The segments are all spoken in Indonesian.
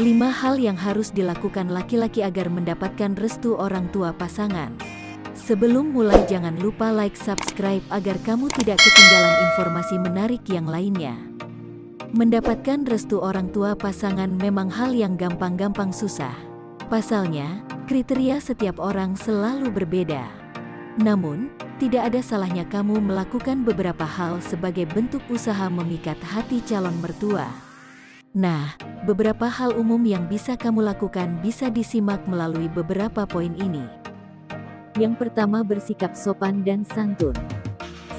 5 hal yang harus dilakukan laki-laki agar mendapatkan restu orang tua pasangan. Sebelum mulai jangan lupa like subscribe agar kamu tidak ketinggalan informasi menarik yang lainnya. Mendapatkan restu orang tua pasangan memang hal yang gampang-gampang susah. Pasalnya, kriteria setiap orang selalu berbeda. Namun, tidak ada salahnya kamu melakukan beberapa hal sebagai bentuk usaha memikat hati calon mertua. Nah, beberapa hal umum yang bisa kamu lakukan bisa disimak melalui beberapa poin ini. Yang pertama bersikap sopan dan santun.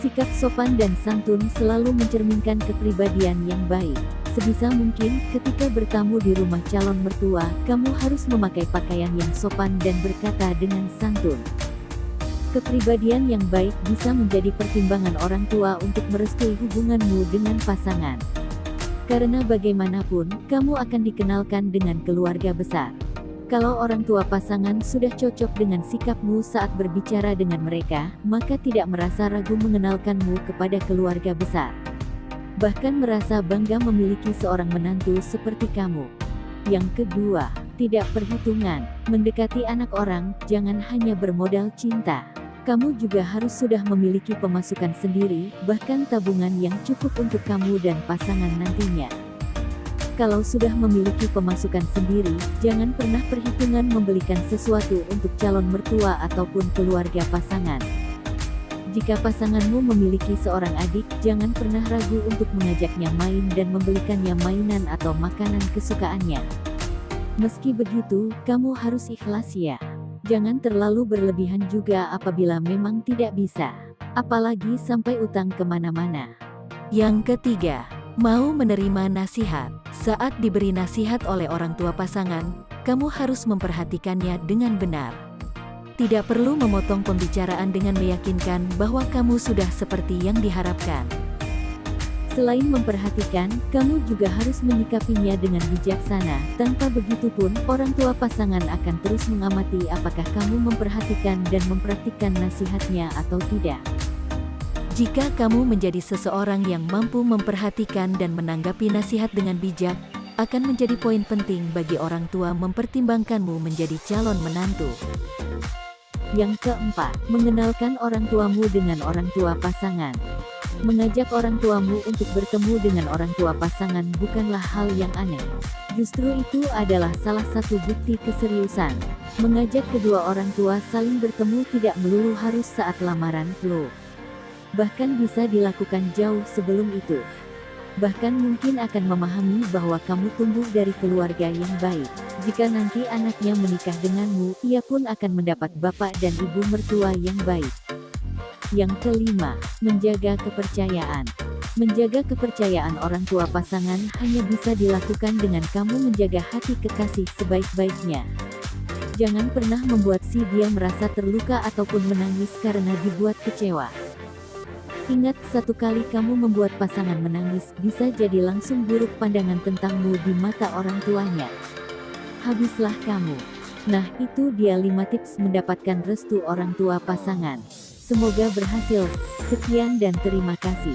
Sikap sopan dan santun selalu mencerminkan kepribadian yang baik. Sebisa mungkin, ketika bertamu di rumah calon mertua, kamu harus memakai pakaian yang sopan dan berkata dengan santun. Kepribadian yang baik bisa menjadi pertimbangan orang tua untuk merestui hubunganmu dengan pasangan. Karena bagaimanapun, kamu akan dikenalkan dengan keluarga besar. Kalau orang tua pasangan sudah cocok dengan sikapmu saat berbicara dengan mereka, maka tidak merasa ragu mengenalkanmu kepada keluarga besar. Bahkan merasa bangga memiliki seorang menantu seperti kamu. Yang kedua, tidak perhitungan. Mendekati anak orang, jangan hanya bermodal cinta kamu juga harus sudah memiliki pemasukan sendiri, bahkan tabungan yang cukup untuk kamu dan pasangan nantinya. Kalau sudah memiliki pemasukan sendiri, jangan pernah perhitungan membelikan sesuatu untuk calon mertua ataupun keluarga pasangan. Jika pasanganmu memiliki seorang adik, jangan pernah ragu untuk mengajaknya main dan membelikannya mainan atau makanan kesukaannya. Meski begitu, kamu harus ikhlas ya. Jangan terlalu berlebihan juga apabila memang tidak bisa. Apalagi sampai utang ke mana-mana. Yang ketiga, mau menerima nasihat. Saat diberi nasihat oleh orang tua pasangan, kamu harus memperhatikannya dengan benar. Tidak perlu memotong pembicaraan dengan meyakinkan bahwa kamu sudah seperti yang diharapkan. Selain memperhatikan, kamu juga harus menyikapinya dengan bijaksana. Tanpa begitu pun, orang tua pasangan akan terus mengamati apakah kamu memperhatikan dan mempraktikkan nasihatnya atau tidak. Jika kamu menjadi seseorang yang mampu memperhatikan dan menanggapi nasihat dengan bijak, akan menjadi poin penting bagi orang tua mempertimbangkanmu menjadi calon menantu. Yang keempat, mengenalkan orang tuamu dengan orang tua pasangan. Mengajak orang tuamu untuk bertemu dengan orang tua pasangan bukanlah hal yang aneh. Justru itu adalah salah satu bukti keseriusan. Mengajak kedua orang tua saling bertemu tidak melulu harus saat lamaran, loh. Bahkan bisa dilakukan jauh sebelum itu. Bahkan mungkin akan memahami bahwa kamu tumbuh dari keluarga yang baik. Jika nanti anaknya menikah denganmu, ia pun akan mendapat bapak dan ibu mertua yang baik. Yang kelima, menjaga kepercayaan. Menjaga kepercayaan orang tua pasangan hanya bisa dilakukan dengan kamu menjaga hati kekasih sebaik-baiknya. Jangan pernah membuat si dia merasa terluka ataupun menangis karena dibuat kecewa. Ingat, satu kali kamu membuat pasangan menangis, bisa jadi langsung buruk pandangan tentangmu di mata orang tuanya. Habislah kamu. Nah, itu dia 5 tips mendapatkan restu orang tua pasangan. Semoga berhasil. Sekian dan terima kasih.